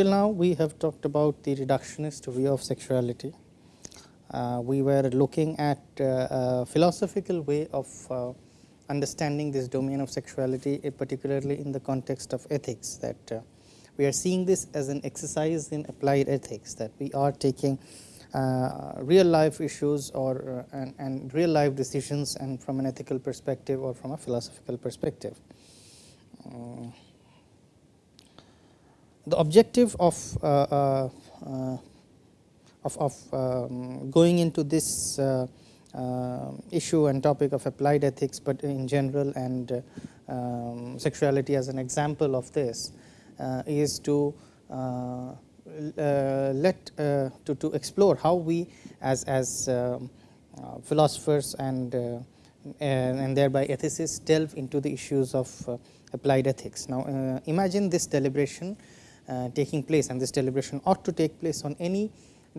till now we have talked about the reductionist view of sexuality. Uh, we were looking at uh, a philosophical way of uh, understanding this domain of sexuality, uh, particularly in the context of ethics that uh, we are seeing this as an exercise in applied ethics that we are taking uh, real life issues or uh, and, and, real life decisions and from an ethical perspective or from a philosophical perspective. Uh, the objective of uh, uh, uh, of, of um, going into this issue and topic of applied ethics, but in general and um, sexuality as an example of this is to uh, let uh, to, to explore how we as, as um, uh, philosophers and, and, and thereby ethicists delve into the issues of applied ethics. Now, imagine this deliberation taking place and this deliberation ought to take place on any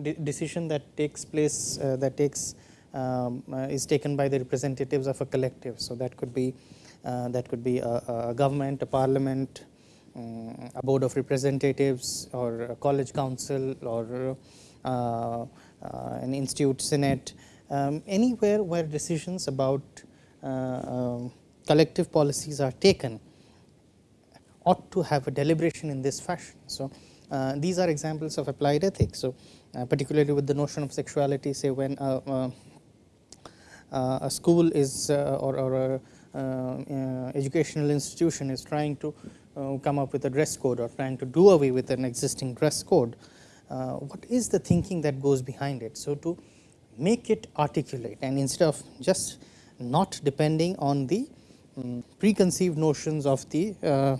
de decision that takes place that takes um, uh, is taken by the representatives of a collective. So, that could be uh, that could be a, a, government, a parliament, um, a board of representatives or a college council or uh, uh, an institute senate, um, anywhere where decisions about uh, um, collective policies are taken ought to have a deliberation in this fashion. So, uh, these are examples of applied ethics. So, uh, particularly with the notion of sexuality say when uh, a school is or, or a educational institution is trying to uh, come up with a dress code or trying to do away with an existing dress code, uh, what is the thinking that goes behind it. So, to make it articulate and instead of just not depending on the um, preconceived notions of the uh,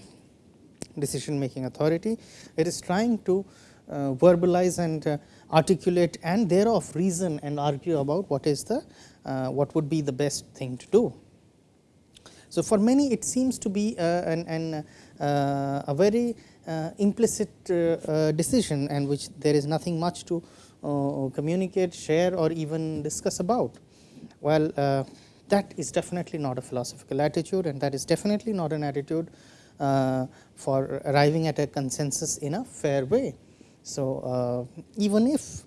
decision making authority, it is trying to uh, verbalize and uh, articulate and thereof reason and argue about what is the uh, what would be the best thing to do. So, for many it seems to be uh, an, an uh, a very uh, implicit decision and which there is nothing much to communicate, share or even discuss about. Well, that is definitely not a philosophical attitude and that is definitely not an attitude for arriving at a consensus in a fair way. So, even if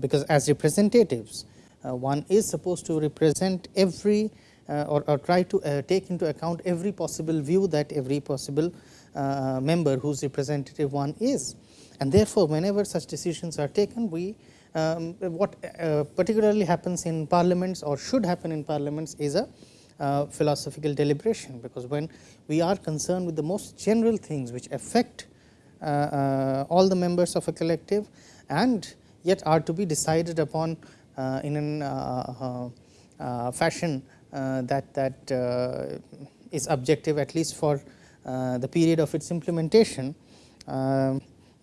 because as representatives one is supposed to represent every uh, or, or, try to uh, take into account every possible view that every possible uh, member whose representative one is. And therefore, whenever such decisions are taken, we um, what uh, particularly happens in parliaments or should happen in parliaments is a uh, philosophical deliberation, because when we are concerned with the most general things which affect uh, all the members of a collective and yet are to be decided upon in a fashion uh, that that uh, is objective at least for uh, the period of its implementation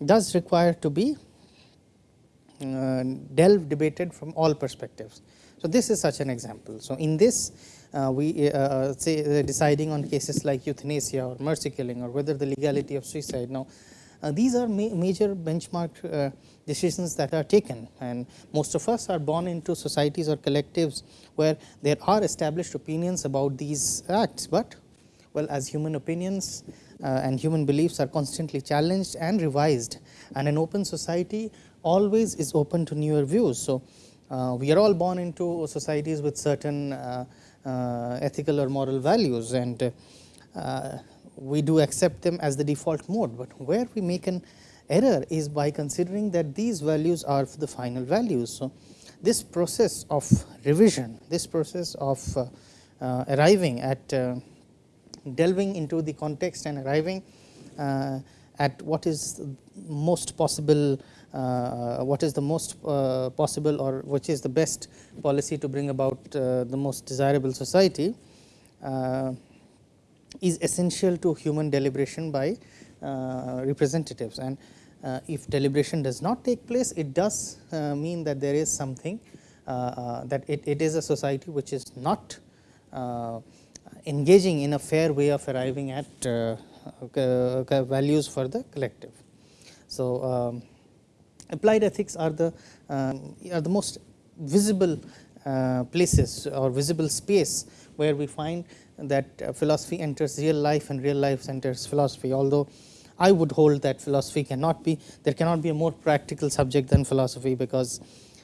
does require to be delved debated from all perspectives. So, this is such an example. So, in this uh, we uh, say uh, deciding on cases like euthanasia or mercy killing or whether the legality of suicide. Now, these are ma major benchmark decisions that are taken and most of us are born into societies or collectives where there are established opinions about these acts, but well as human opinions uh, and human beliefs are constantly challenged and revised and an open society always is open to newer views. So, uh, we are all born into societies with certain uh, uh ethical or moral values and uh, we do accept them as the default mode, but where we make an error is by considering that these values are the final values. So, this process of revision, this process of uh, uh, arriving at uh, delving into the context and arriving uh, at what is most possible, uh, what is the most uh, possible or which is the best policy to bring about the most desirable society is essential to human deliberation by uh, representatives and uh, if deliberation does not take place it does uh, mean that there is something that it, it is a society which is not engaging in a fair way of arriving at values for the collective. So, um, applied ethics are the um, are the most visible uh, places or visible space where we find that uh, philosophy enters real life and real life enters philosophy. Although I would hold that philosophy cannot be, there cannot be a more practical subject than philosophy because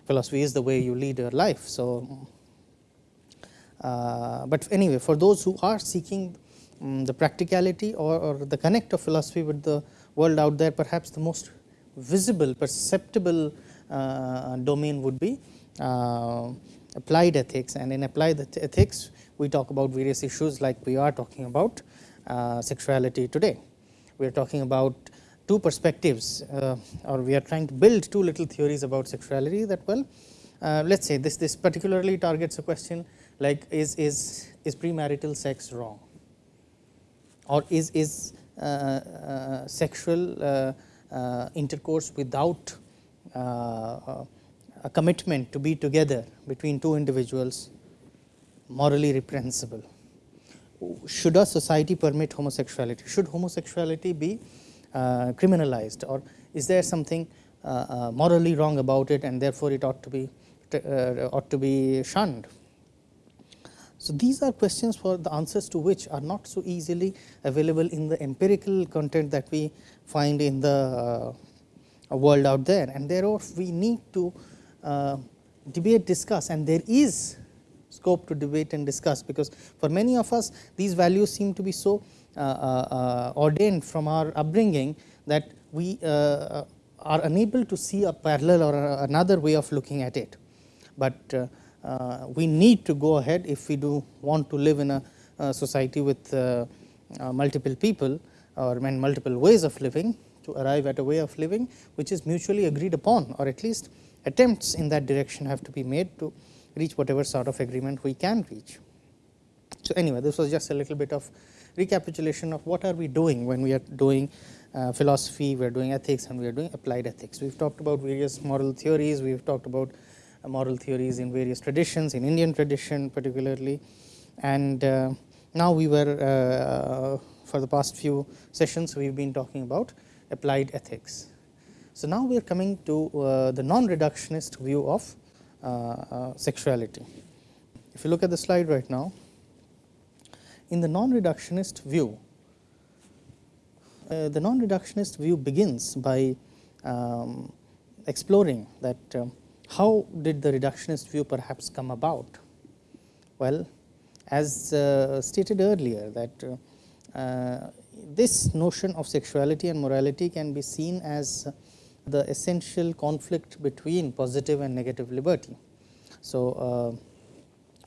philosophy is the way you lead your life. So, uh, but anyway, for those who are seeking um, the practicality or, or, the connect of philosophy with the world out there, perhaps the most visible, perceptible uh, domain would be uh, applied ethics. And in applied ethics, we talk about various issues like we are talking about uh, sexuality today. We are talking about two perspectives or we are trying to build two little theories about sexuality that well, let us say this, this particularly targets a question like is, is, is premarital sex wrong or is, is uh, uh, sexual uh, intercourse without a commitment to be together between two individuals morally reprehensible. Should a society permit homosexuality? Should homosexuality be uh, criminalized or is there something uh, uh, morally wrong about it and therefore it ought to be uh, ought to be shunned? So, these are questions for the answers to which are not so easily available in the empirical content that we find in the uh, world out there and therefore, we need to uh, debate discuss and there is scope to debate and discuss because for many of us these values seem to be so uh, uh, ordained from our upbringing that we uh, are unable to see a parallel or another way of looking at it. But uh, we need to go ahead if we do want to live in a, society with uh, uh, multiple people or multiple ways of living to arrive at a way of living which is mutually agreed upon or at least attempts in that direction have to be made to reach whatever sort of agreement we can reach. So, anyway this was just a little bit of recapitulation of what are we doing when we are doing uh, philosophy, we are doing ethics and we are doing applied ethics. We have talked about various moral theories, we have talked about uh, moral theories in various traditions, in Indian tradition particularly. And uh, now we were, uh, for the past few sessions, we have been talking about applied ethics. So, now we are coming to uh, the non-reductionist view of uh, uh, sexuality. If you look at the slide right now, in the non-reductionist view, uh, the non-reductionist view begins by um, exploring that uh, how did the reductionist view perhaps come about? Well, as uh, stated earlier that uh, uh, this notion of sexuality and morality can be seen as the essential conflict between positive and negative liberty. So, uh,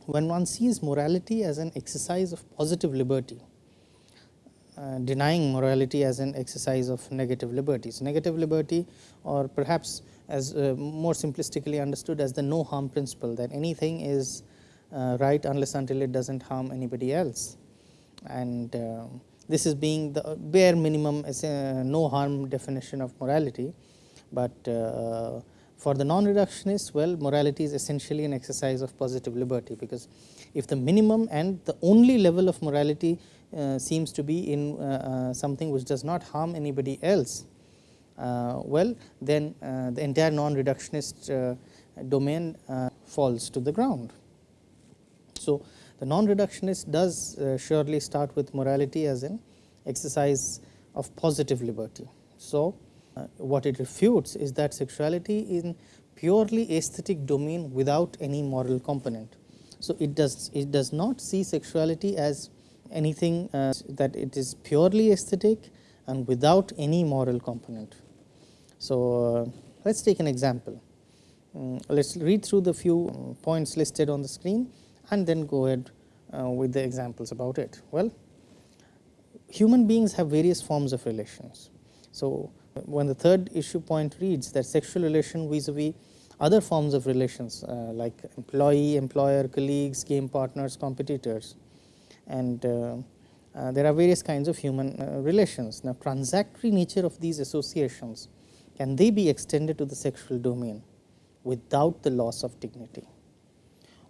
when one sees morality as an exercise of positive liberty, uh, denying morality as an exercise of negative liberties. Negative liberty or perhaps as uh, more simplistically understood as the no harm principle that anything is uh, right unless until it does not harm anybody else. And uh, this is being the bare minimum no harm definition of morality, but uh, for the non-reductionist well, morality is essentially an exercise of positive liberty, because if the minimum and the only level of morality uh, seems to be in uh, uh, something which does not harm anybody else, uh, well, then uh, the entire non-reductionist uh, domain falls to the ground. So, the non-reductionist does surely start with morality as an exercise of positive liberty. So, uh, what it refutes is that sexuality is purely aesthetic domain without any moral component. So, it does it does not see sexuality as anything uh, that it is purely aesthetic and without any moral component. So, uh, let us take an example. Um, let us read through the few points listed on the screen and then go ahead uh, with the examples about it. Well, human beings have various forms of relations. So, when the third issue point reads that sexual relation vis-a-vis other forms of relations uh, like employee, employer, colleagues, game partners, competitors and uh, uh, there are various kinds of human uh, relations. Now, transactory nature of these associations can they be extended to the sexual domain without the loss of dignity?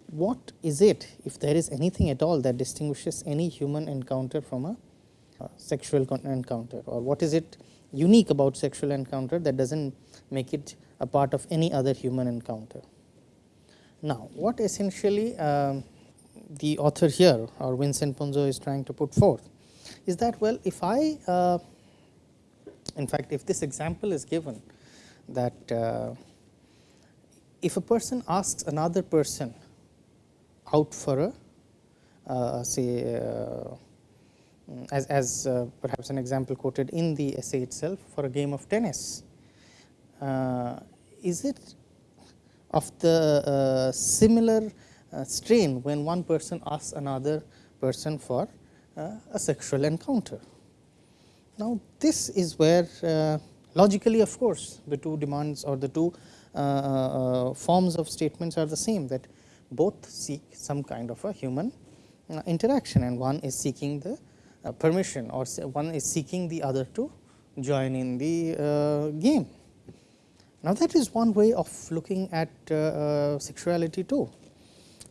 What is it if there is anything at all that distinguishes any human encounter from a sexual encounter or what is it unique about sexual encounter that does not make it a part of any other human encounter. Now, what essentially uh, the author here or Vincent Punzo is trying to put forth is that well if I uh, In fact, if this example is given that uh, if a person asks another person out for a uh, say uh, as, as uh, perhaps an example quoted in the essay itself for a game of tennis, uh, is it of the similar strain when one person asks another person for a sexual encounter? Now, this is where uh, logically of course, the two demands or the two uh, uh, forms of statements are the same that both seek some kind of a human uh, interaction and one is seeking the uh, permission or one is seeking the other to join in the uh, game. Now, that is one way of looking at sexuality too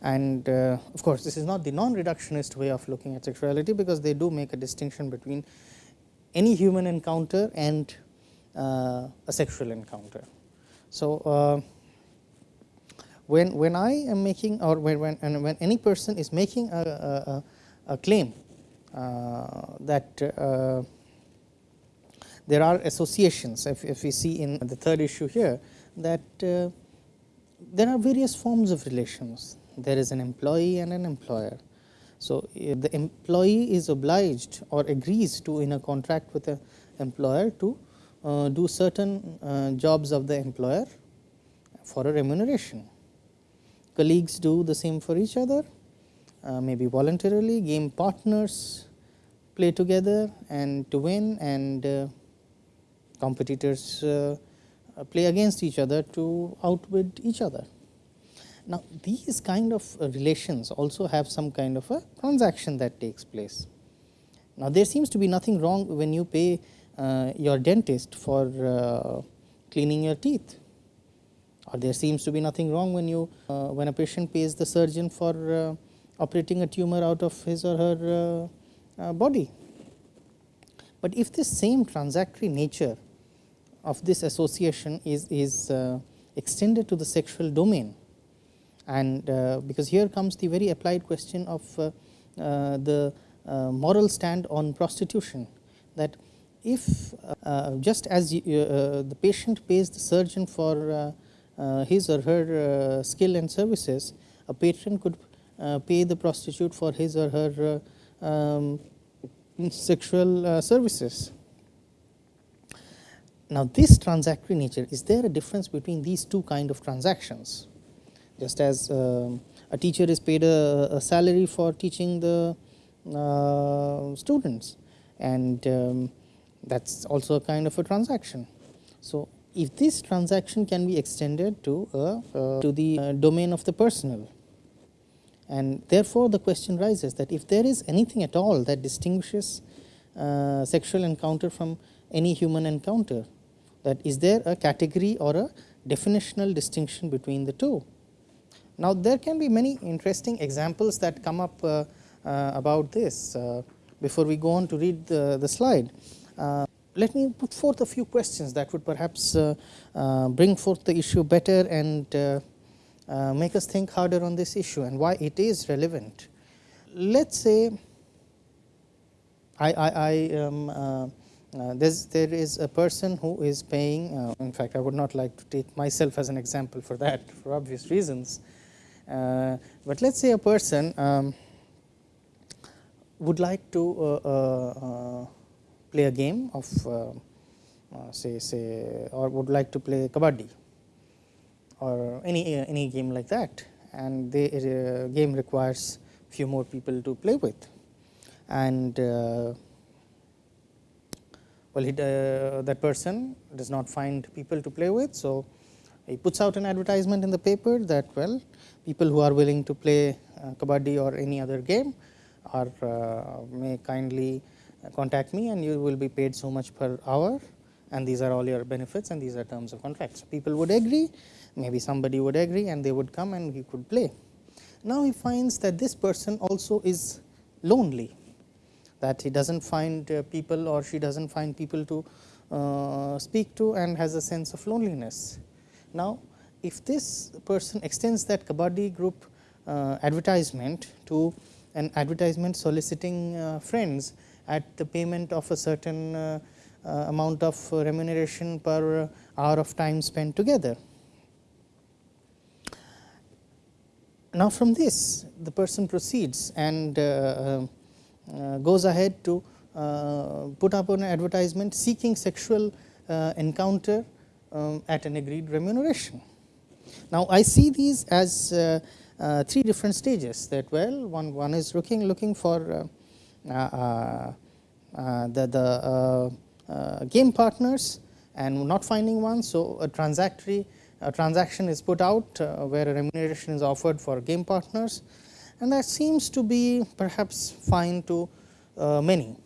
and of course, this is not the non-reductionist way of looking at sexuality because they do make a distinction between any human encounter and uh, a sexual encounter. So, uh, when when I am making or when when, when any person is making a, a, a claim uh, that uh, there are associations, if, if we see in the third issue here that uh, there are various forms of relations. There is an employee and an employer so, the employee is obliged or agrees to in a contract with the employer to uh, do certain uh, jobs of the employer for a remuneration. Colleagues do the same for each other, uh, maybe voluntarily, game partners play together and to win and uh, competitors uh, play against each other to outwit each other. Now, these kind of uh, relations also have some kind of a transaction that takes place. Now, there seems to be nothing wrong when you pay uh, your dentist for uh, cleaning your teeth or there seems to be nothing wrong when you uh, when a patient pays the surgeon for uh, operating a tumor out of his or her uh, body. But if this same transactory nature of this association is, is extended to the sexual domain, and uh, because here comes the very applied question of uh, uh, the moral stand on prostitution that if just as the patient pays the surgeon for his or her skill and services, a patron could pay the prostitute for his or her um, sexual uh, services. Now, this transactory nature, is there a difference between these two kind of transactions? Just as um, a teacher is paid a, a, salary for teaching the uh, students and um, that is also a kind of a transaction. So, if this transaction can be extended to a, uh, to the uh, domain of the personal and therefore, the question rises that if there is anything at all that distinguishes uh, sexual encounter from any human encounter that is there a category or a definitional distinction between the two now, there can be many interesting examples that come up uh, uh, about this uh, before we go on to read the, the slide. Uh, let me put forth a few questions that would perhaps uh, uh, bring forth the issue better and make us think harder on this issue and why it is relevant. Let us say I, I, I um, there is a person who is paying, in fact, I would not like to take myself as an example for that for obvious reasons. Uh, but let us say a person um, would like to uh, uh, play a game of say say or would like to play kabaddi or any any game like that. And the game requires few more people to play with. And well uh, that person does not find people to play with. So he puts out an advertisement in the paper that well people who are willing to play uh, kabaddi or any other game or uh, may kindly contact me and you will be paid so much per hour and these are all your benefits and these are terms of contract. So, people would agree maybe somebody would agree and they would come and he could play. Now, he finds that this person also is lonely that he does not find uh, people or she does not find people to uh, speak to and has a sense of loneliness. Now, if this person extends that kabaddi group uh, advertisement to an advertisement soliciting uh, friends at the payment of a certain uh, amount of remuneration per hour of time spent together. Now, from this the person proceeds and uh, uh, goes ahead to uh, put up an advertisement seeking sexual encounter um, at an agreed remuneration. Now, I see these as uh, uh, three different stages that well one, one is looking looking for uh, the, the game partners and not finding one. So, a transactory a transaction is put out uh, where a remuneration is offered for game partners and that seems to be perhaps fine to uh, many.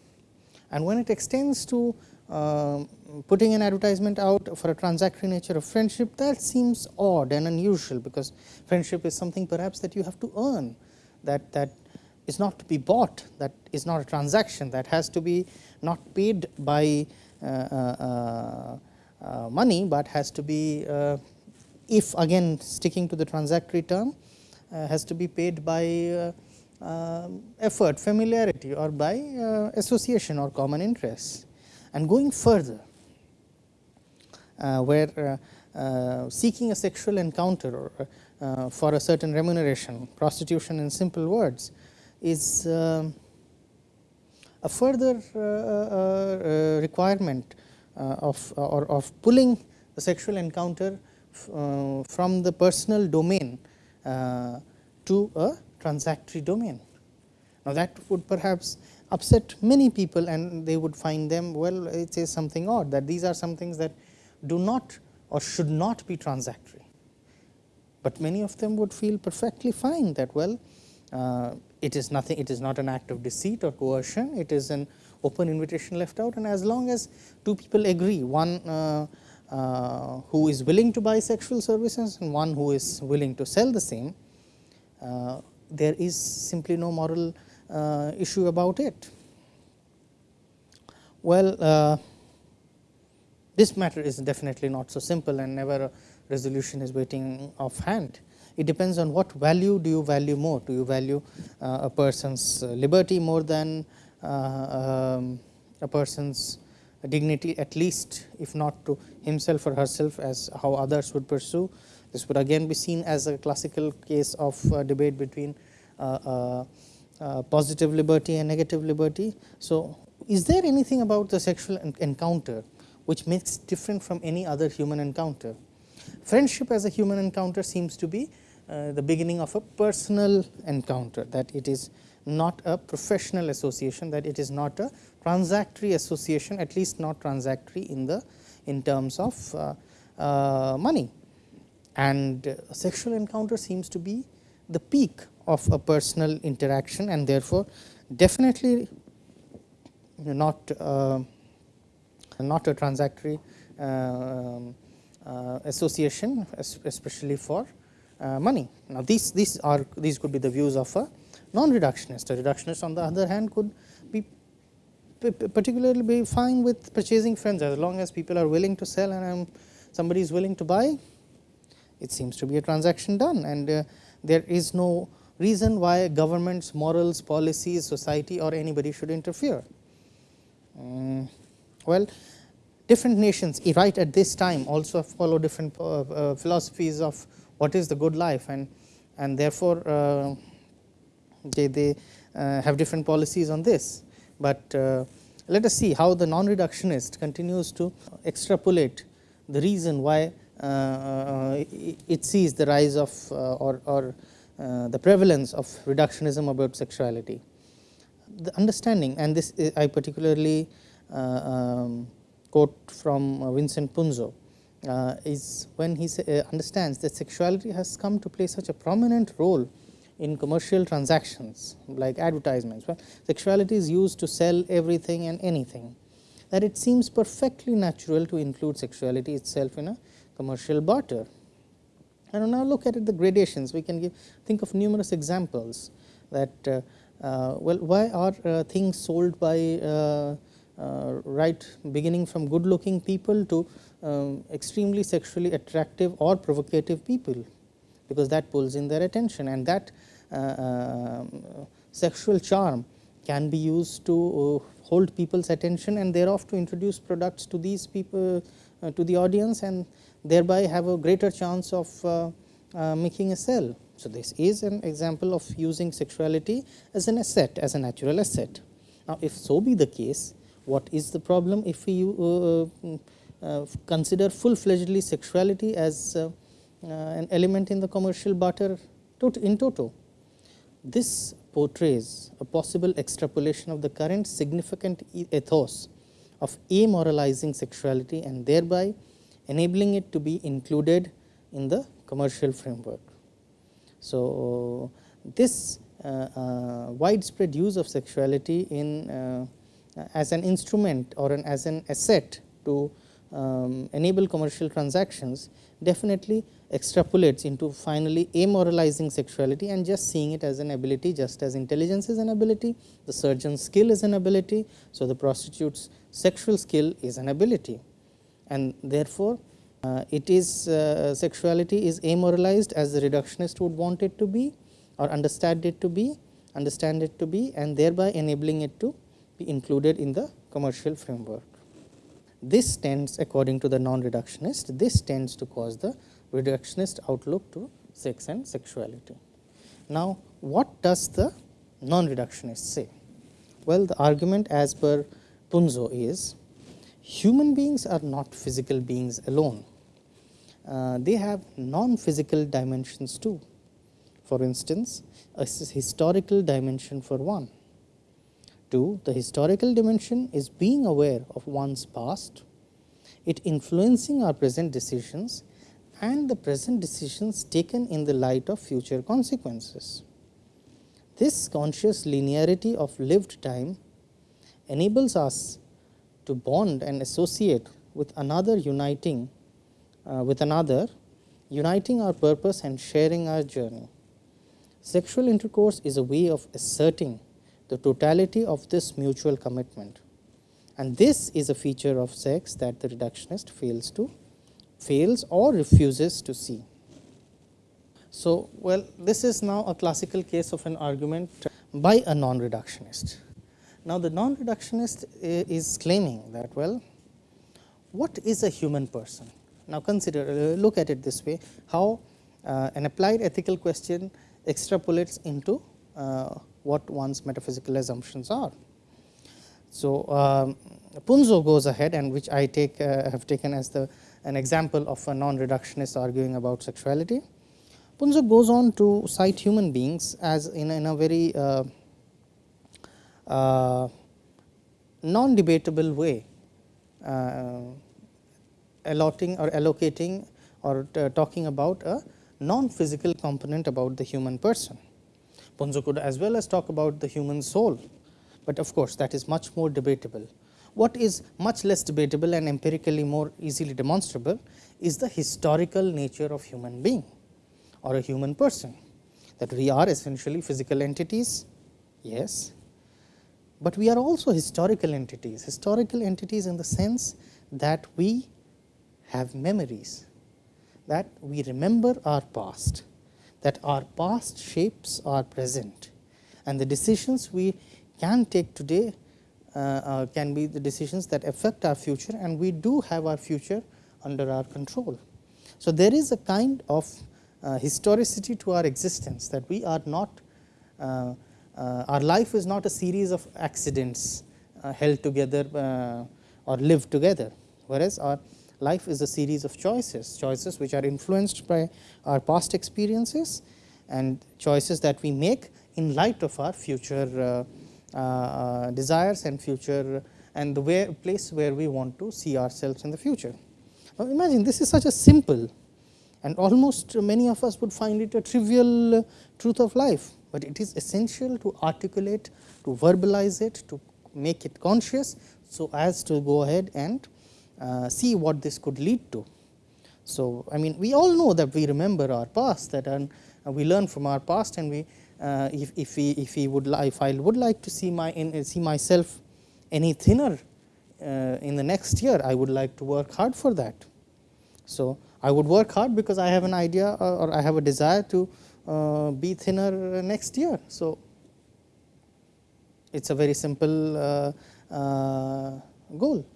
And when it extends to uh, putting an advertisement out for a transactory nature of friendship that seems odd and unusual because friendship is something perhaps that you have to earn. That that is not to be bought. That is not a transaction. That has to be not paid by uh, uh, uh, money, but has to be if again sticking to the transactory term uh, has to be paid by uh, uh, Um, effort, familiarity or by uh, association or common interests. And going further, uh, where uh, seeking a sexual encounter or for a certain remuneration, prostitution in simple words, is um, a further requirement of or of pulling the sexual encounter uh, from the personal domain uh, to a transactory domain. Now, that would perhaps upset many people and they would find them well it is something odd that these are some things that do not or should not be transactory, but many of them would feel perfectly fine that well uh, it is nothing it is not an act of deceit or coercion. It is an open invitation left out. And as long as two people agree one uh, uh, who is willing to buy sexual services and one who is willing to sell the same, uh, there is simply no moral uh, issue about it. Well, uh, this matter is definitely not so simple and never a resolution is waiting off hand. It depends on what value do you value more, do you value uh, a person's liberty more than um, a person's dignity at least if not to himself or herself as how others would pursue. This would again be seen as a classical case of uh, debate between uh, uh, positive liberty and negative liberty. So, is there anything about the sexual encounter which makes different from any other human encounter? Friendship as a human encounter seems to be uh, the beginning of a personal encounter that it is not a professional association that it is not a transactory association at least not transactory in the in terms of uh, uh, money and sexual encounter seems to be the peak of a personal interaction and therefore definitely not uh, not a transactory um, uh, association especially for uh, money. Now, these these are these could be the views of a non-reductionist. A reductionist on the other hand could be particularly be fine with purchasing friends as long as people are willing to sell and um, somebody is willing to buy it seems to be a transaction done. And uh, there is no reason why governments, morals, policies, society or anybody should interfere. Um, well, different nations right at this time also follow different uh, uh, philosophies of what is the good life. And and therefore, uh, they, they uh, have different policies on this. But uh, let us see how the non-reductionist continues to extrapolate the reason why Uh, uh, uh, it sees the rise of or, or the prevalence of reductionism about sexuality. The understanding and this I particularly um, quote from Vincent Punzo uh, is when he uh, understands that sexuality has come to play such a prominent role in commercial transactions like advertisements. Well, sexuality is used to sell everything and anything that it seems perfectly natural to include sexuality itself in a commercial barter. And now look at it, the gradations we can give think of numerous examples that uh, uh, well why are uh, things sold by uh, uh, right beginning from good looking people to um, extremely sexually attractive or provocative people because that pulls in their attention and that uh, um, sexual charm can be used to hold people's attention and thereof to introduce products to these people to the audience and thereby have a greater chance of uh, uh, making a sale. So, this is an example of using sexuality as an asset as a natural asset. Now, if so be the case what is the problem if we uh, consider full fledgedly sexuality as an element in the commercial barter in toto. This portrays a possible extrapolation of the current significant ethos of amoralizing sexuality and thereby enabling it to be included in the commercial framework. So, this uh, uh, widespread use of sexuality in uh, as an instrument or an as an asset to um, enable commercial transactions definitely extrapolates into finally amoralizing sexuality and just seeing it as an ability just as intelligence is an ability, the surgeon's skill is an ability. So, the prostitute's sexual skill is an ability and therefore, uh, it is uh, sexuality is amoralized as the reductionist would want it to be or understand it to be understand it to be and thereby enabling it to be included in the commercial framework. This tends according to the non-reductionist, this tends to cause the reductionist outlook to sex and sexuality. Now, what does the non-reductionist say? Well, the argument as per Punzo is human beings are not physical beings alone. Uh, they have non-physical dimensions too. For instance, a historical dimension for one. Two, the historical dimension is being aware of one's past, it influencing our present decisions and the present decisions taken in the light of future consequences. This conscious linearity of lived time enables us to bond and associate with another uniting uh, with another uniting our purpose and sharing our journey. Sexual intercourse is a way of asserting the totality of this mutual commitment and this is a feature of sex that the reductionist fails to fails or refuses to see. So, well this is now a classical case of an argument by a non-reductionist. Now, the non-reductionist is claiming that well what is a human person? Now, consider uh, look at it this way how uh, an applied ethical question extrapolates into uh, what one's metaphysical assumptions are. So, um, Punzo goes ahead and which I take uh, have taken as the an example of a non-reductionist arguing about sexuality. Punzo goes on to cite human beings as in, in a very uh, uh, non-debatable way, uh, allotting or allocating or uh, talking about a non-physical component about the human person. Punzo could as well as talk about the human soul, but of course, that is much more debatable. What is much less debatable and empirically more easily demonstrable is the historical nature of human being or a human person that we are essentially physical entities, yes, but we are also historical entities, historical entities in the sense that we have memories, that we remember our past, that our past shapes our present and the decisions we can take today uh, uh, can be the decisions that affect our future and we do have our future under our control. So, there is a kind of uh, historicity to our existence that we are not uh, Uh, our life is not a series of accidents uh, held together uh, or lived together, whereas our life is a series of choices, choices which are influenced by our past experiences and choices that we make in light of our future uh, uh desires and future and the way place where we want to see ourselves in the future. Now, imagine this is such a simple and almost many of us would find it a trivial truth of life, but it is essential to articulate, to verbalize it, to make it conscious, so as to go ahead and uh, see what this could lead to. So, I mean we all know that we remember our past that and uh, we learn from our past and we uh, if, if we if we would if I would like to see my in, see myself any thinner uh, in the next year I would like to work hard for that. So, I would work hard because I have an idea uh, or I have a desire to be thinner next year. So, it is a very simple uh, uh, goal.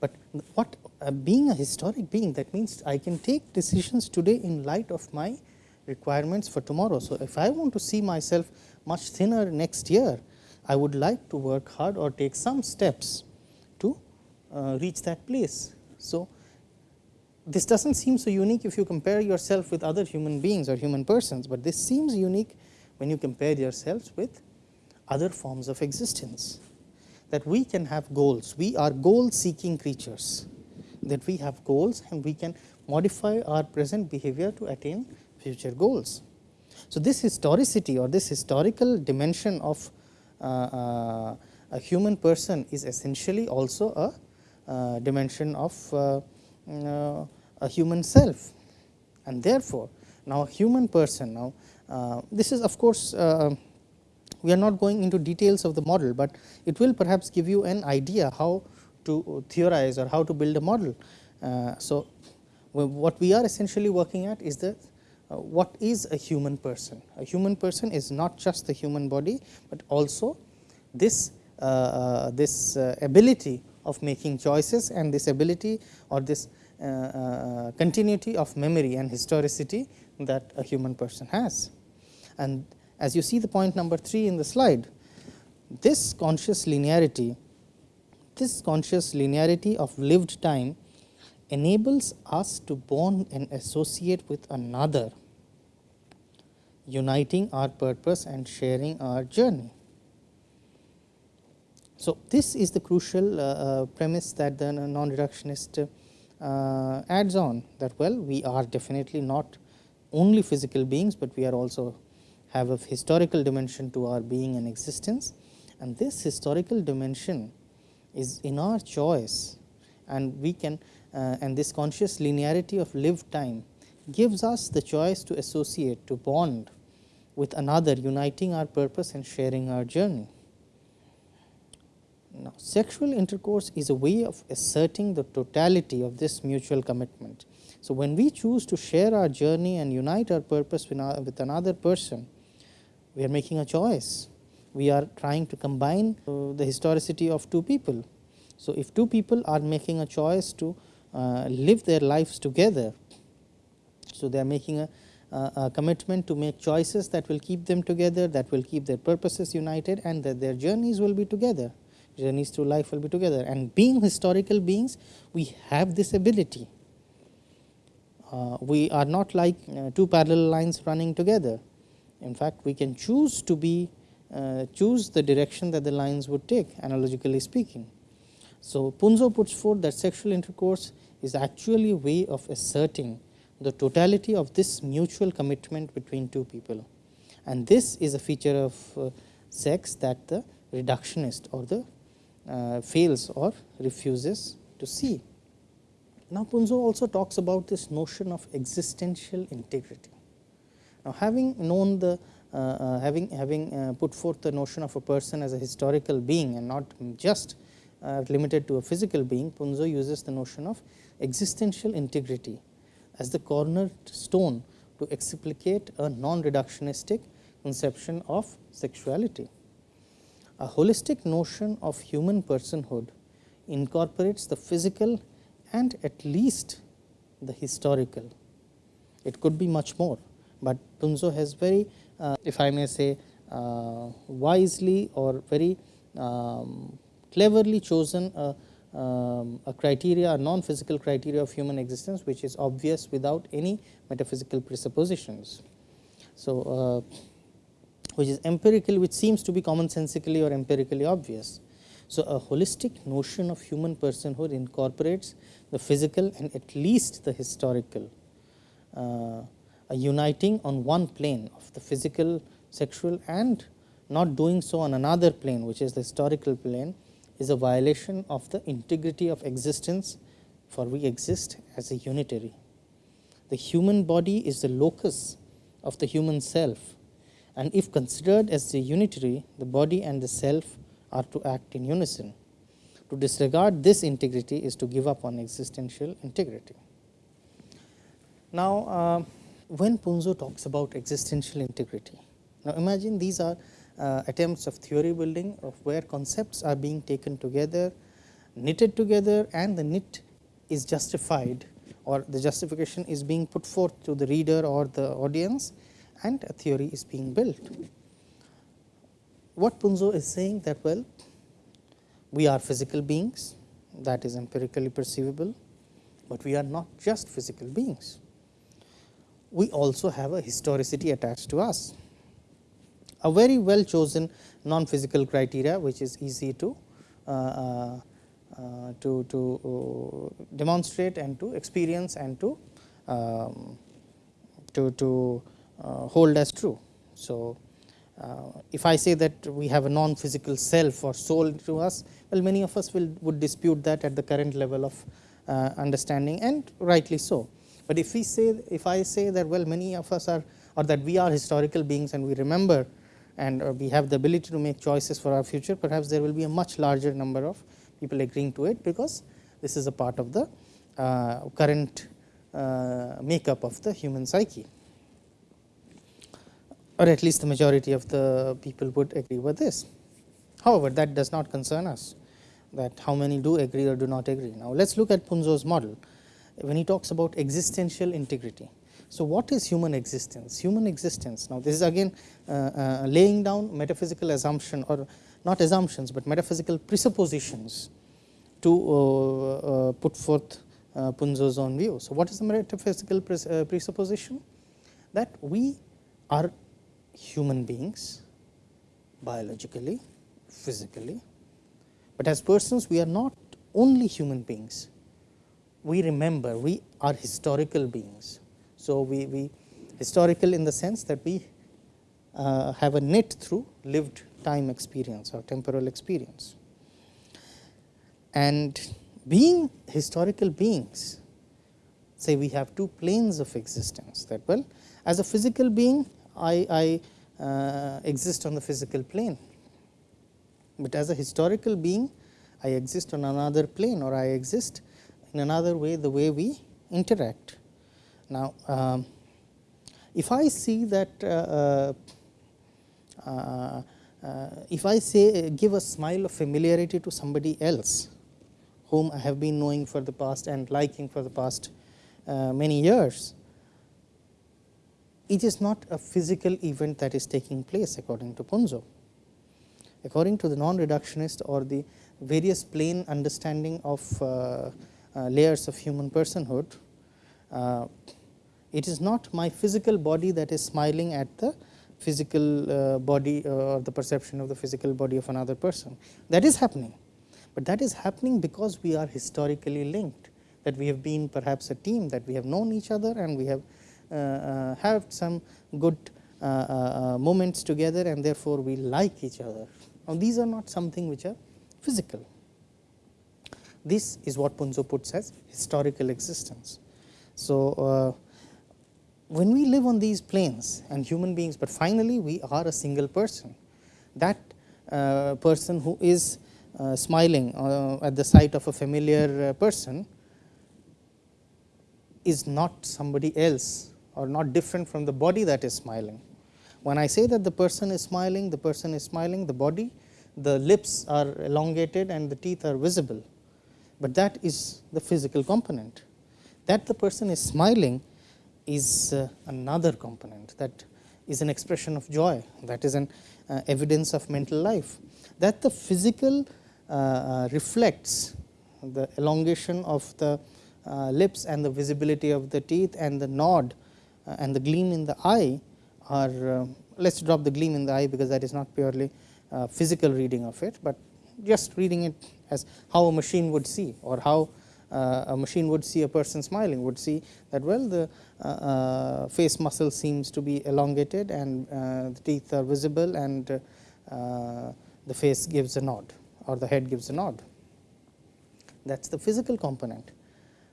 But what uh, being a historic being that means I can take decisions today in light of my requirements for tomorrow. So, if I want to see myself much thinner next year, I would like to work hard or take some steps to uh, reach that place. So, this does not seem so unique if you compare yourself with other human beings or human persons, but this seems unique when you compare yourselves with other forms of existence that we can have goals. We are goal seeking creatures that we have goals and we can modify our present behavior to attain future goals. So, this historicity or this historical dimension of uh, uh, a human person is essentially also a uh, dimension of uh, uh, a human self and therefore, now a human person now uh, this is of course, we are not going into details of the model, but it will perhaps give you an idea how to theorize or how to build a model. so, what we are essentially working at is the uh, what is a human person. A human person is not just the human body, but also this uh, uh, this uh, ability of making choices and this ability or this uh, uh, continuity of memory and historicity that a human person has. And as you see the point number 3 in the slide, this conscious linearity, this conscious linearity of lived time enables us to bond and associate with another, uniting our purpose and sharing our journey. So, this is the crucial uh, uh, premise that the non-reductionist uh, adds on that well we are definitely not only physical beings, but we are also have a historical dimension to our being and existence and this historical dimension is in our choice and we can uh, and this conscious linearity of lived time gives us the choice to associate to bond with another uniting our purpose and sharing our journey. Now, sexual intercourse is a way of asserting the totality of this mutual commitment. So, when we choose to share our journey and unite our purpose with, another person, we are making a choice. We are trying to combine uh, the historicity of two people. So, if two people are making a choice to uh, live their lives together, so they are making a, a commitment to make choices that will keep them together, that will keep their purposes united and that their journeys will be together journeys through life will be together and being historical beings we have this ability. Uh, we are not like uh, two parallel lines running together. In fact, we can choose to be uh, choose the direction that the lines would take analogically speaking. So, Punzo puts forth that sexual intercourse is actually a way of asserting the totality of this mutual commitment between two people and this is a feature of uh, sex that the reductionist or the uh, fails or refuses to see. Now, Punzo also talks about this notion of existential integrity. Now, having known the uh, uh, having having uh, put forth the notion of a person as a historical being and not just uh, limited to a physical being, Punzo uses the notion of existential integrity as the cornerstone to explicate a non-reductionistic conception of sexuality. A holistic notion of human personhood incorporates the physical and at least the historical. It could be much more, but Punzo has very, uh, if I may say, uh, wisely or very um, cleverly chosen a, um, a criteria, a non-physical criteria of human existence, which is obvious without any metaphysical presuppositions. So, uh, which is empirical which seems to be commonsensically or empirically obvious. So, a holistic notion of human personhood incorporates the physical and at least the historical, uh, a uniting on one plane of the physical, sexual and not doing so on another plane which is the historical plane is a violation of the integrity of existence for we exist as a unitary. The human body is the locus of the human self and if considered as the unitary, the body and the self are to act in unison. To disregard this integrity is to give up on existential integrity. Now, uh, when Punzo talks about existential integrity, now imagine these are uh, attempts of theory building of where concepts are being taken together, knitted together and the knit is justified or the justification is being put forth to the reader or the audience and a theory is being built. What Punzo is saying that well we are physical beings that is empirically perceivable, but we are not just physical beings. We also have a historicity attached to us a very well chosen non physical criteria which is easy to uh, uh, uh, to, to demonstrate and to experience and to um, to, to hold as true. So, uh, if I say that we have a non physical self or soul to us, well many of us will would dispute that at the current level of uh, understanding and rightly so. But if we say if I say that well many of us are or that we are historical beings and we remember and uh, we have the ability to make choices for our future, perhaps there will be a much larger number of people agreeing to it, because this is a part of the uh, current uh, makeup of the human psyche or at least the majority of the people would agree with this. However, that does not concern us that how many do agree or do not agree. Now, let us look at Punzo's model when he talks about existential integrity. So, what is human existence? Human existence now this is again uh, uh, laying down metaphysical assumption or not assumptions, but metaphysical presuppositions to uh, uh put forth uh, Punzo's own view. So, what is the metaphysical pres uh, presupposition? That we are human beings biologically, physically, but as persons we are not only human beings, we remember we are historical beings. So, we, we historical in the sense that we uh, have a knit through lived time experience or temporal experience. And being historical beings, say we have two planes of existence that well as a physical being I, I uh, exist on the physical plane, but as a historical being I exist on another plane or I exist in another way the way we interact. Now, um, if I see that uh, uh, uh, if I say give a smile of familiarity to somebody else whom I have been knowing for the past and liking for the past uh, many years, it is not a physical event that is taking place according to Punzo. According to the non-reductionist or the various plane understanding of uh, uh, layers of human personhood, it is not my physical body that is smiling at the physical uh, body uh, or the perception of the physical body of another person. That is happening, but that is happening because we are historically linked that we have been perhaps a team that we have known each other and we have uh, uh have some good uh, uh, moments together and therefore, we like each other. Now, these are not something which are physical. This is what Punzo puts as historical existence. So, when we live on these planes and human beings, but finally we are a single person, that uh, person who is uh, smiling uh, at the sight of a familiar uh, person is not somebody else or not different from the body that is smiling. When I say that the person is smiling, the person is smiling, the body, the lips are elongated and the teeth are visible, but that is the physical component. That the person is smiling is uh, another component that is an expression of joy that is an uh, evidence of mental life that the physical uh, uh reflects the elongation of the uh, lips and the visibility of the teeth and the nod and the gleam in the eye are let us drop the gleam in the eye because that is not purely physical reading of it, but just reading it as how a machine would see or how uh, a machine would see a person smiling would see that well the uh, uh, face muscle seems to be elongated and the teeth are visible and the face gives a nod or the head gives a nod. That is the physical component,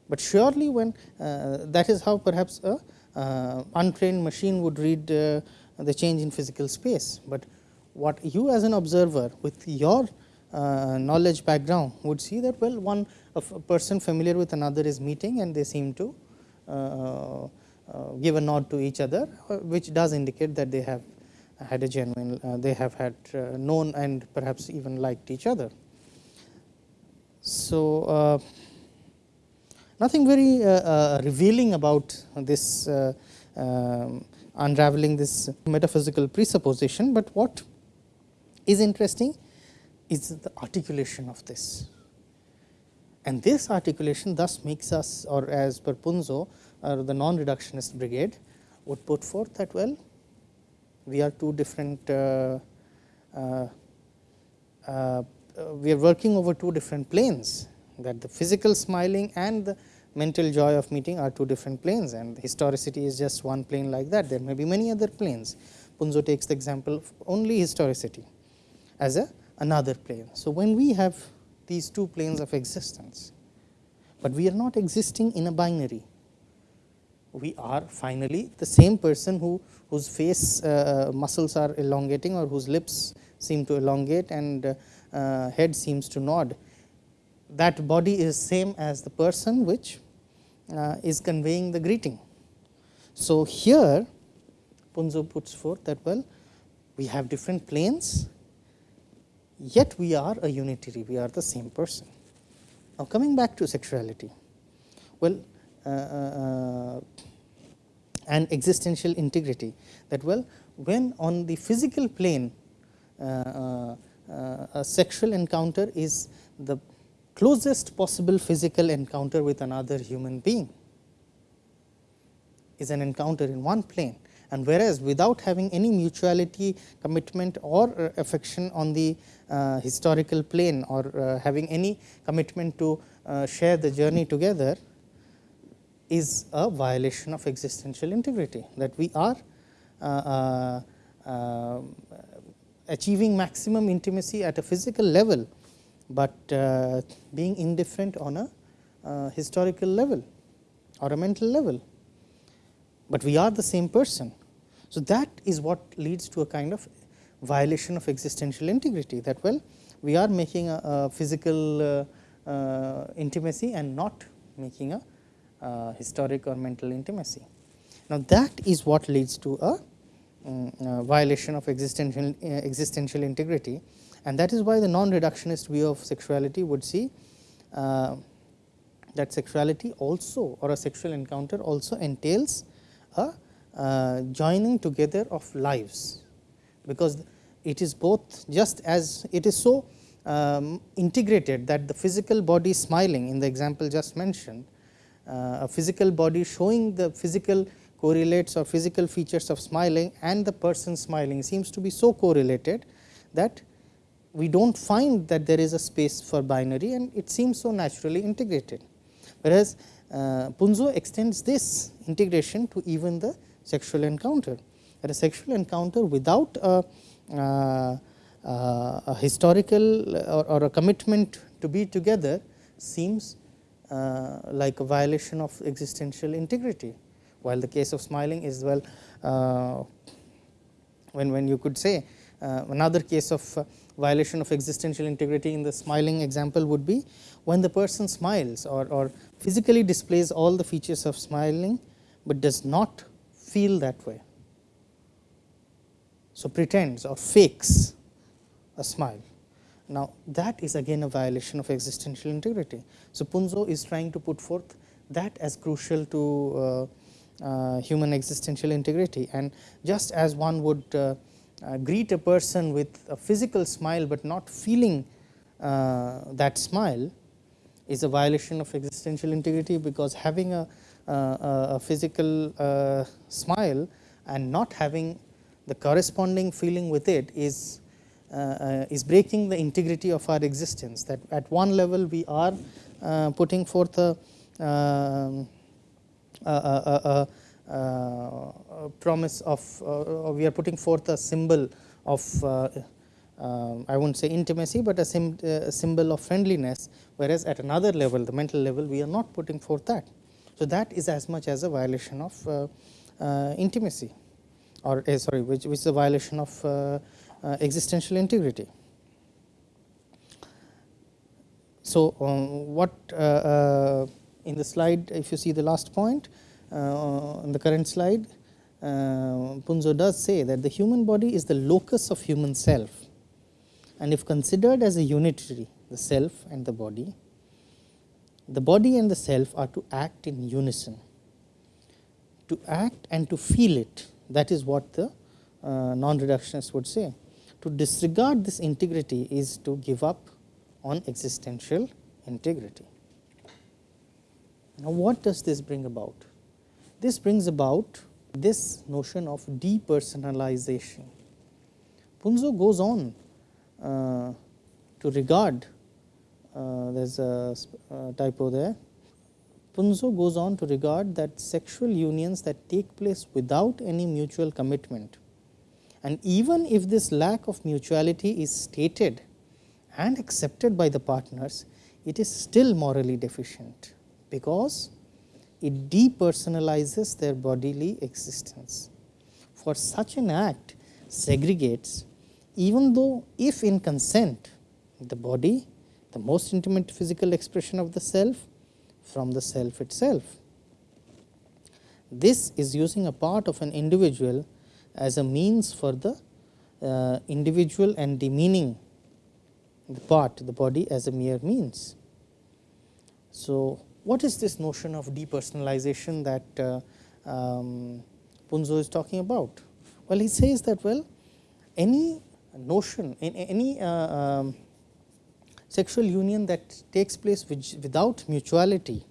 but surely when that is how perhaps a untrained machine would read the change in physical space, but what you as an observer with your uh, knowledge background would see that well one person familiar with another is meeting and they seem to uh, uh, give a nod to each other, uh, which does indicate that they have had a genuine, uh, they have had uh, known and perhaps even liked each other. So, uh, nothing very uh, revealing about this um, unraveling this metaphysical presupposition, but what is interesting is the articulation of this. And this articulation thus makes us or as per Punzo or the non-reductionist brigade would put forth that well we are two different uh, uh, uh, we are working over two different planes that the physical smiling and the mental joy of meeting are two different planes and historicity is just one plane like that. There may be many other planes. Punzo takes the example of only historicity as a another plane. So when we have these two planes of existence but we are not existing in a binary we are finally the same person who whose face uh, muscles are elongating or whose lips seem to elongate and uh, uh, head seems to nod. That body is same as the person which uh, is conveying the greeting. So here punzo puts forth that well we have different planes yet we are a unitary we are the same person. Now coming back to sexuality. Well uh, uh, and existential integrity that well when on the physical plane uh, a sexual encounter is the closest possible physical encounter with another human being is an encounter in one plane. And whereas without having any mutuality commitment or affection on the uh, historical plane or uh, having any commitment to uh, share the journey together is a violation of existential integrity that we are uh, uh, uh, achieving maximum intimacy at a physical level, but being indifferent on a historical level or a mental level, but we are the same person. So, that is what leads to a kind of violation of existential integrity that well we are making a, a physical uh, uh, intimacy and not making a uh, historic or mental intimacy. Now, that is what leads to a um, uh, violation of existential uh, existential integrity and that is why the non reductionist view of sexuality would see uh, that sexuality also or a sexual encounter also entails a uh, joining together of lives. Because it is both just as it is so um, integrated that the physical body smiling in the example just mentioned uh, a physical body showing the physical correlates or physical features of smiling and the person smiling seems to be so correlated that we do not find that there is a space for binary and it seems so naturally integrated. Whereas, uh, Punzo extends this integration to even the sexual encounter that a sexual encounter without a, uh, uh, a historical or, or, a commitment to be together seems uh, like a violation of existential integrity, while the case of smiling is well uh, when, when you could say uh, another case of violation of existential integrity in the smiling example would be when the person smiles or, or physically displays all the features of smiling, but does not feel that way. So, pretends or fakes a smile now, that is again a violation of existential integrity. So, Punzo is trying to put forth that as crucial to uh, uh, human existential integrity and just as one would uh, uh greet a person with a physical smile, but not feeling uh, that smile is a violation of existential integrity because having a, a physical uh, smile and not having the corresponding feeling with it is uh, uh, is breaking the integrity of our existence. That at one level we are uh, putting forth a, a, a, a promise of we are putting forth a symbol of uh, I will not say intimacy, but a, uh, symbol of friendliness, whereas at another level the mental level we are not putting forth that. So, that is as much as a violation of uh, intimacy or sorry which, which is a violation of uh, existential integrity. So, um, what uh, uh, in the slide if you see the last point in the current slide uh, Punzo does say that the human body is the locus of human self and if considered as a unitary the self and the body, the body and the self are to act in unison. To act and to feel it that is what the uh, non-reductionist would say. To disregard this integrity is to give up on existential integrity. Now, what does this bring about? This brings about this notion of depersonalization. Punzo goes on uh, to regard, uh, there is a uh, typo there, Punzo goes on to regard that sexual unions that take place without any mutual commitment and even if this lack of mutuality is stated and accepted by the partners, it is still morally deficient, because it depersonalizes their bodily existence. For such an act segregates even though if in consent the body, the most intimate physical expression of the self from the self itself. This is using a part of an individual as a means for the uh, individual and demeaning the part the body as a mere means. So, what is this notion of depersonalization that uh, um, Punzo is talking about? Well, he says that well any notion in any uh, um, sexual union that takes place which, without mutuality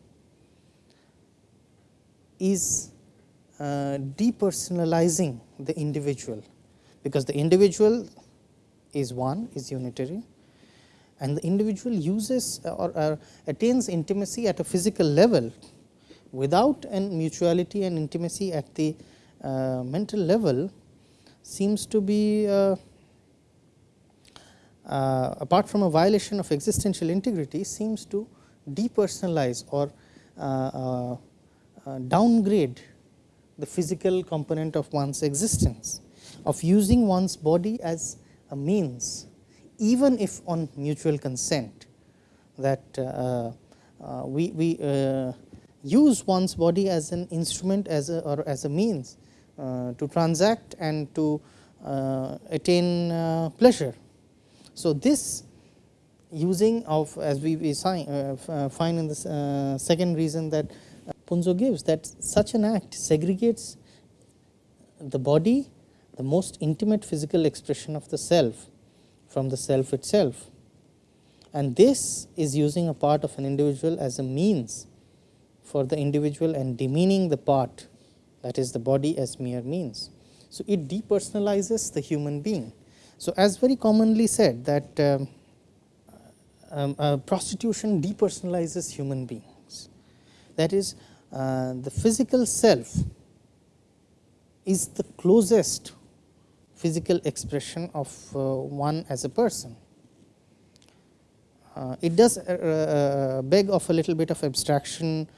is uh, depersonalizing the individual, because the individual is one is unitary and the individual uses or, or attains intimacy at a physical level without an mutuality and intimacy at the uh, mental level seems to be uh, uh, apart from a violation of existential integrity seems to depersonalize or uh, uh, uh, downgrade the physical component of one's existence of using one's body as a means even if on mutual consent that uh, uh, we, we uh, use one's body as an instrument as a or as a means uh, to transact and to uh, attain uh, pleasure. So, this using of as we, we sign, find in the second reason that Punzo gives that such an act segregates the body the most intimate physical expression of the self from the self itself. And this is using a part of an individual as a means for the individual and demeaning the part that is the body as mere means. So, it depersonalizes the human being. So, as very commonly said that um, um, uh, prostitution depersonalizes human beings. That is uh, the physical self is the closest physical expression of uh, one as a person. Uh, it does uh, beg of a little bit of abstraction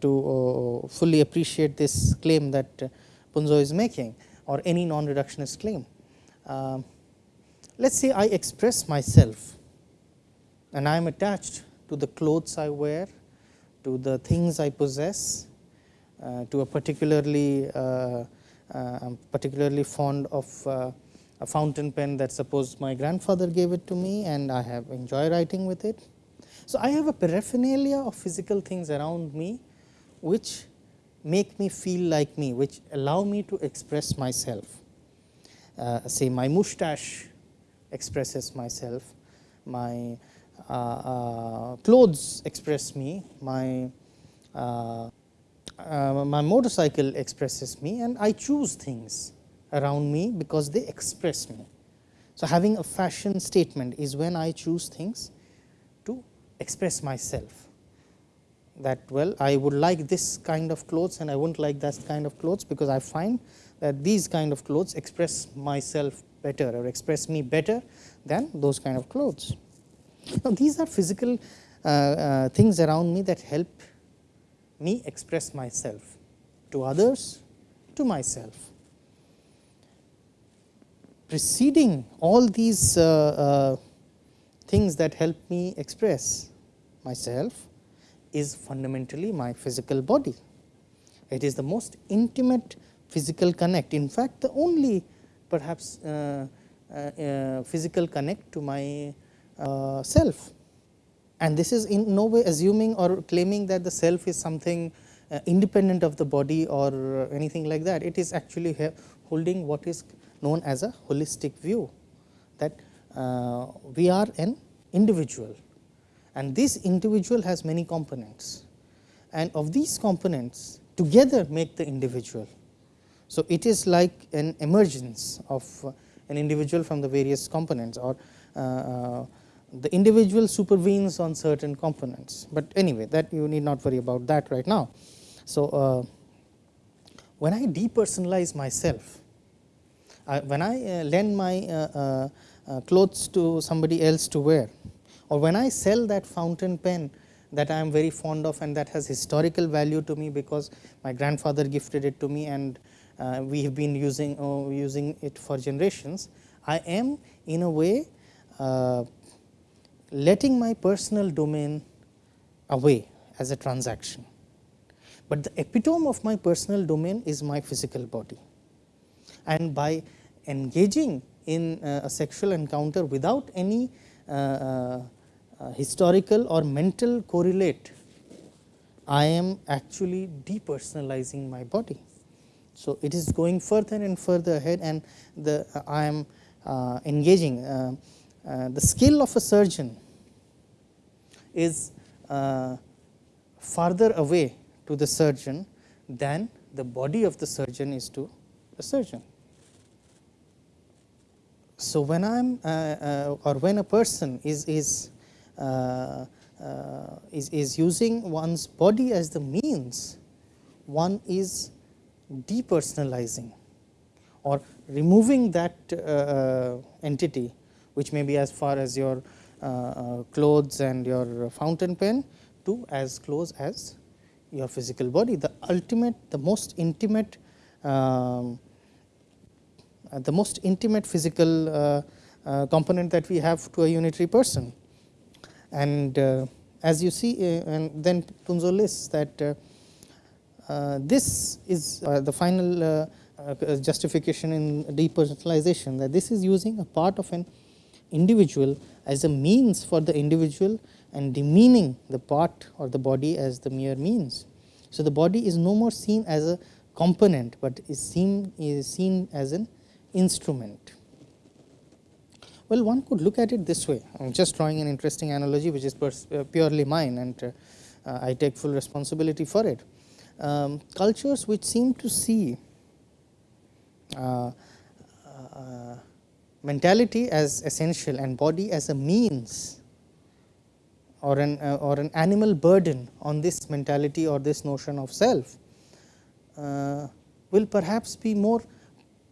to fully appreciate this claim that Punzo is making or any non-reductionist claim. Um, let us say I express myself and I am attached to the clothes I wear, to the things I possess, uh, to a particularly uh, uh, I am particularly fond of uh, a fountain pen that suppose my grandfather gave it to me and I have enjoy writing with it. So, I have a paraphernalia of physical things around me which make me feel like me, which allow me to express myself. Uh, say my mustache expresses myself, my uh, uh, clothes express me, my uh, my motorcycle expresses me and I choose things around me because they express me. So, having a fashion statement is when I choose things to express myself that well I would like this kind of clothes and I would not like that kind of clothes because I find that these kind of clothes express myself better or express me better than those kind of clothes. Now, these are physical uh, uh, things around me that help me express myself to others, to myself. Preceding all these uh, uh, things that help me express myself is fundamentally my physical body. It is the most intimate physical connect. In fact, the only perhaps uh, uh, uh, physical connect to my uh, self. And this is in no way assuming or claiming that the self is something uh, independent of the body or anything like that. It is actually holding what is known as a holistic view that uh, we are an individual and this individual has many components and of these components together make the individual. So, it is like an emergence of an individual from the various components or uh, uh, the individual supervenes on certain components, but anyway that you need not worry about that right now. So, uh, when I depersonalize myself, when I uh, lend my uh, clothes to somebody else to wear or when I sell that fountain pen that I am very fond of and that has historical value to me because my grandfather gifted it to me and uh, we have been using uh, using it for generations. I am in a way uh, letting my personal domain away as a transaction but the epitome of my personal domain is my physical body. And by engaging in uh, a sexual encounter without any uh, uh, uh, historical or mental correlate, I am actually depersonalizing my body. So, it is going further and further ahead and the uh, I am uh, the skill of a surgeon is farther away to the surgeon than the body of the surgeon is to the surgeon. So, when I am uh, uh, or when a person is is, uh, uh is is using one's body as the means, one is depersonalizing or removing that uh, entity which may be as far as your uh, clothes and your fountain pen to as close as your physical body. The ultimate, the most intimate, um, uh, the most intimate physical uh, uh, component that we have to a unitary person. And uh, as you see, uh, and then Punzo lists that uh, this is the final justification in depersonalization that this is using a part of an individual as a means for the individual and demeaning the part or the body as the mere means. So, the body is no more seen as a component, but is seen is seen as an instrument. Well, one could look at it this way. I am just drawing an interesting analogy, which is uh, purely mine, and uh, I take full responsibility for it. Um, cultures which seem to see uh, uh mentality as essential and body as a means or an uh, or an animal burden on this mentality or this notion of self uh, will perhaps be more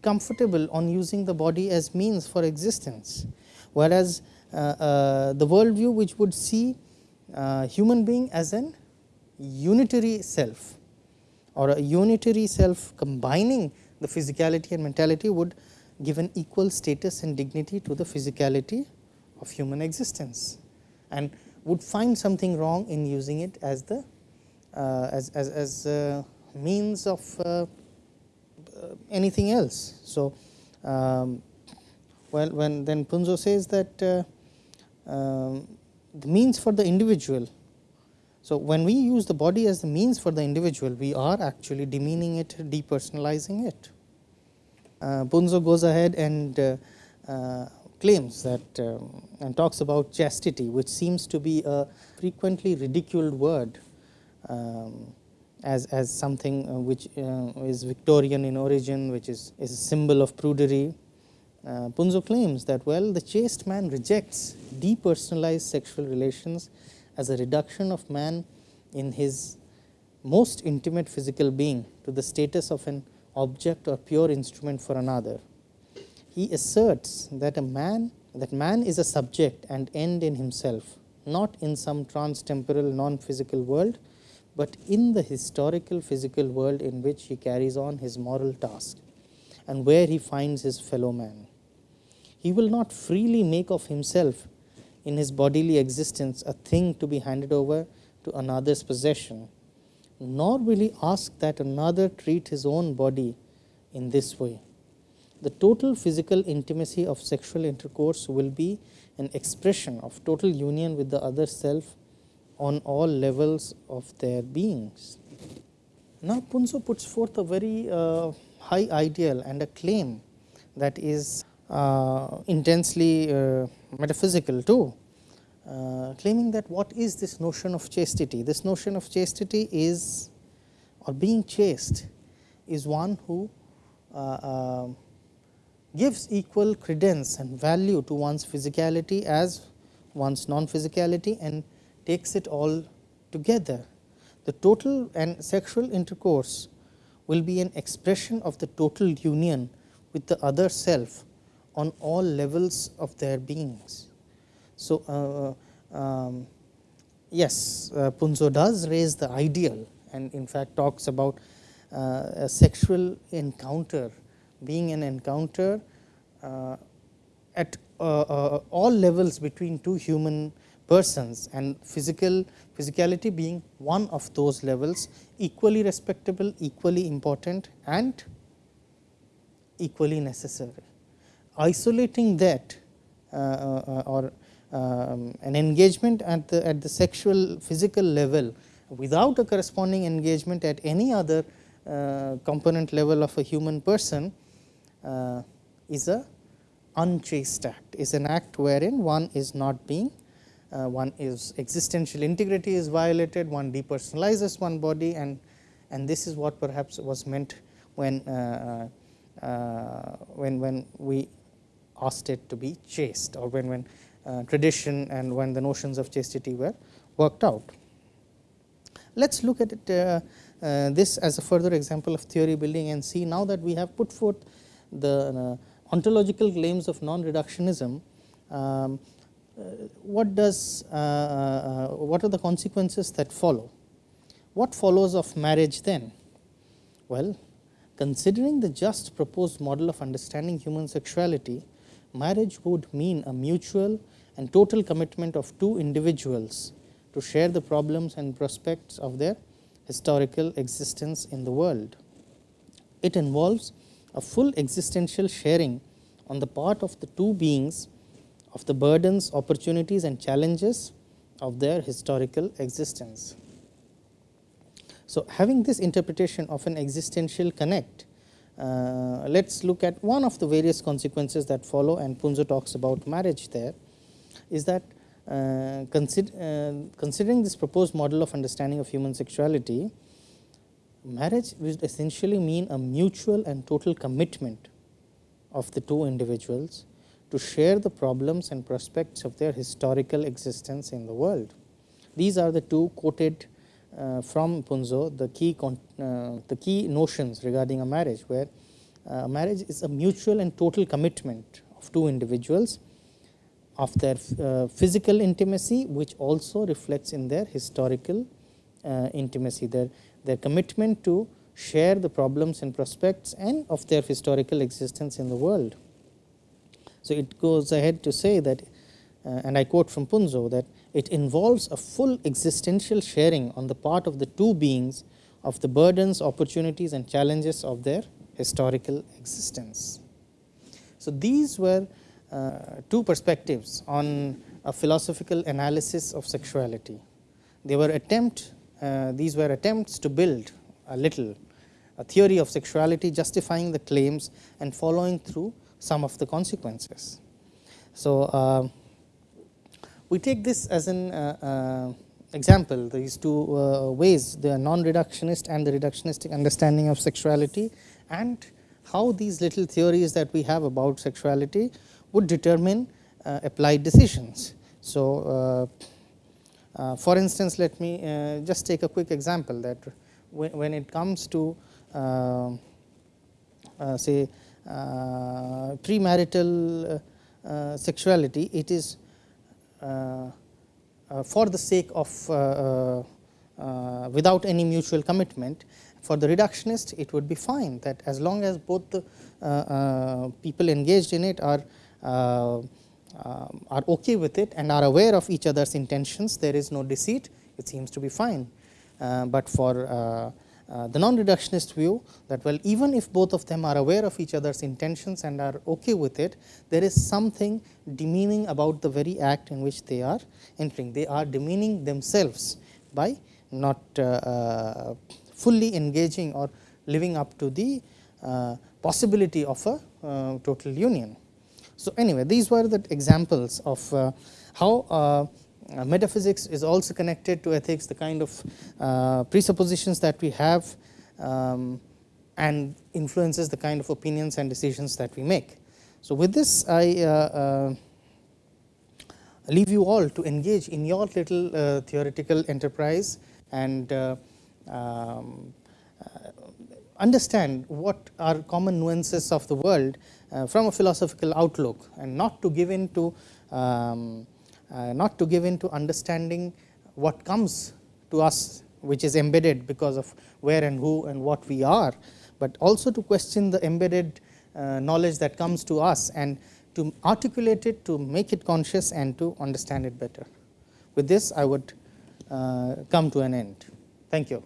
comfortable on using the body as means for existence. Whereas uh, uh the worldview which would see uh, human being as an unitary self or a unitary self combining the physicality and mentality would give an equal status and dignity to the physicality of human existence and would find something wrong in using it as the uh, as, as, as uh, means of uh, anything else. So, um, well when then Punzo says that uh, um, the means for the individual. So, when we use the body as the means for the individual, we are actually demeaning it, depersonalizing it. Uh, Punzo goes ahead and uh, claims that um, and talks about chastity, which seems to be a frequently ridiculed word um, as, as something uh, which uh, is Victorian in origin, which is, is a symbol of prudery. Uh, Punzo claims that well the chaste man rejects depersonalized sexual relations as a reduction of man in his most intimate physical being to the status of an object or pure instrument for another he asserts that a man that man is a subject and end in himself, not in some trans-temporal non-physical world, but in the historical physical world in which he carries on his moral task and where he finds his fellow man. He will not freely make of himself in his bodily existence a thing to be handed over to another's possession, nor will he ask that another treat his own body in this way. The total physical intimacy of sexual intercourse will be an expression of total union with the other self on all levels of their beings. Now, Punzo puts forth a very uh, high ideal and a claim that is uh, intensely uh, metaphysical too, uh, claiming that what is this notion of chastity? This notion of chastity is or being chaste is one who uh, um, gives equal credence and value to one's physicality as one's non physicality and takes it all together. The total and sexual intercourse will be an expression of the total union with the other self on all levels of their beings. So, uh, um, yes, uh, Punzo does raise the ideal and in fact talks about uh, a sexual encounter being an encounter uh, at uh, uh, all levels between two human persons and physical physicality being one of those levels equally respectable, equally important and equally necessary. Isolating that uh, uh, or um, an engagement at the at the sexual physical level without a corresponding engagement at any other uh, component level of a human person uh, is a unchaste act, is an act wherein one is not being uh, one is existential integrity is violated, one depersonalizes one body and, and this is what perhaps was meant when, uh, uh, when, when we asked it to be chaste or when, when uh, tradition and when the notions of chastity were worked out. Let us look at it, uh, uh, this as a further example of theory building and see now that we have put forth the ontological claims of non-reductionism, um, uh, what does uh, uh, what are the consequences that follow? What follows of marriage then? Well, considering the just proposed model of understanding human sexuality, marriage would mean a mutual and total commitment of two individuals to share the problems and prospects of their historical existence in the world. It involves a full existential sharing on the part of the two beings of the burdens, opportunities and challenges of their historical existence. So, having this interpretation of an existential connect, uh, let us look at one of the various consequences that follow and Punzo talks about marriage there is that uh, consider, uh, considering this proposed model of understanding of human sexuality, marriage would essentially mean a mutual and total commitment of the two individuals to share the problems and prospects of their historical existence in the world. These are the two quoted uh, from Punzo, the key, uh, the key notions regarding a marriage, where uh, marriage is a mutual and total commitment of two individuals of their uh, physical intimacy, which also reflects in their historical uh, intimacy, their, their commitment to share the problems and prospects and of their historical existence in the world. So, it goes ahead to say that uh, and I quote from Punzo that it involves a full existential sharing on the part of the two beings of the burdens, opportunities and challenges of their historical existence. So, these were two perspectives on a philosophical analysis of sexuality. They were attempt, uh, these were attempts to build a little a theory of sexuality justifying the claims and following through some of the consequences. So, uh, we take this as an uh, uh example these two uh, ways the non-reductionist and the reductionistic understanding of sexuality and how these little theories that we have about sexuality would determine uh, applied decisions. So, for instance, let me just take a quick example that when, when it comes to say uh, premarital uh, sexuality, it is uh, for the sake of without any mutual commitment. For the reductionist, it would be fine that as long as both the people engaged in it are uh, are okay with it and are aware of each other's intentions, there is no deceit, it seems to be fine. Uh, but for uh, uh, the non-reductionist view that well even if both of them are aware of each other's intentions and are okay with it, there is something demeaning about the very act in which they are entering. They are demeaning themselves by not uh, uh, fully engaging or living up to the uh, possibility of a uh, total union. So, anyway these were the examples of uh, how uh, metaphysics is also connected to ethics the kind of uh, presuppositions that we have um, and influences the kind of opinions and decisions that we make. So, with this I uh, leave you all to engage in your little theoretical enterprise and um, understand what are common nuances of the world uh, from a philosophical outlook and not to give in to um, uh, not to give in to understanding what comes to us which is embedded because of where and who and what we are, but also to question the embedded uh, knowledge that comes to us and to articulate it to make it conscious and to understand it better. With this I would uh, come to an end. Thank you.